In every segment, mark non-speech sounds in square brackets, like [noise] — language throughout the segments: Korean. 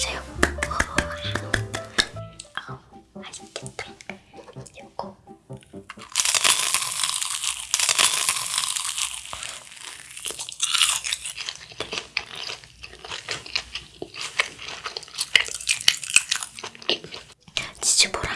보세요. 진짜 뭐라.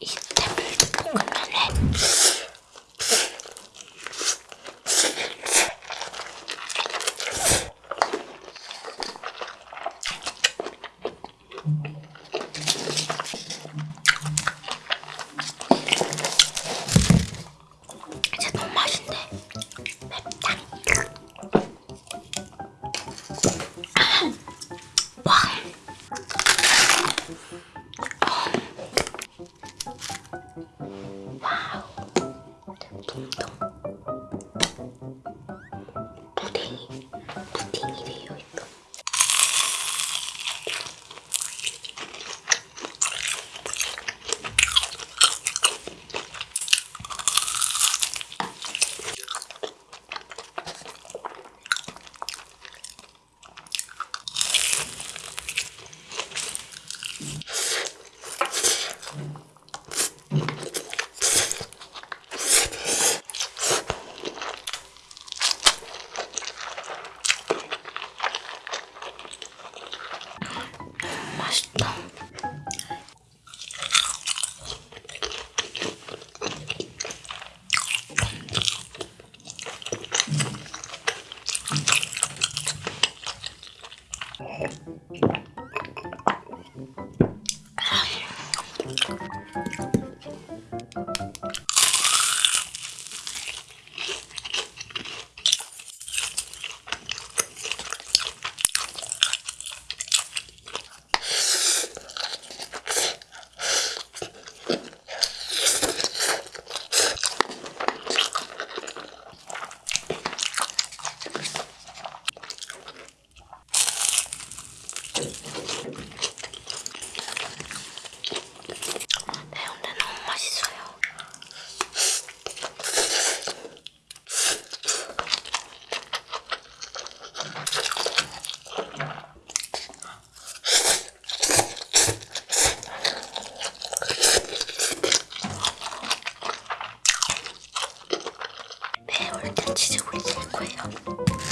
인삼을 볶으면 해. 진짜 너무 맛있네. [clears throat] 둥둥. 맛있다. 진짜우리둘이 고.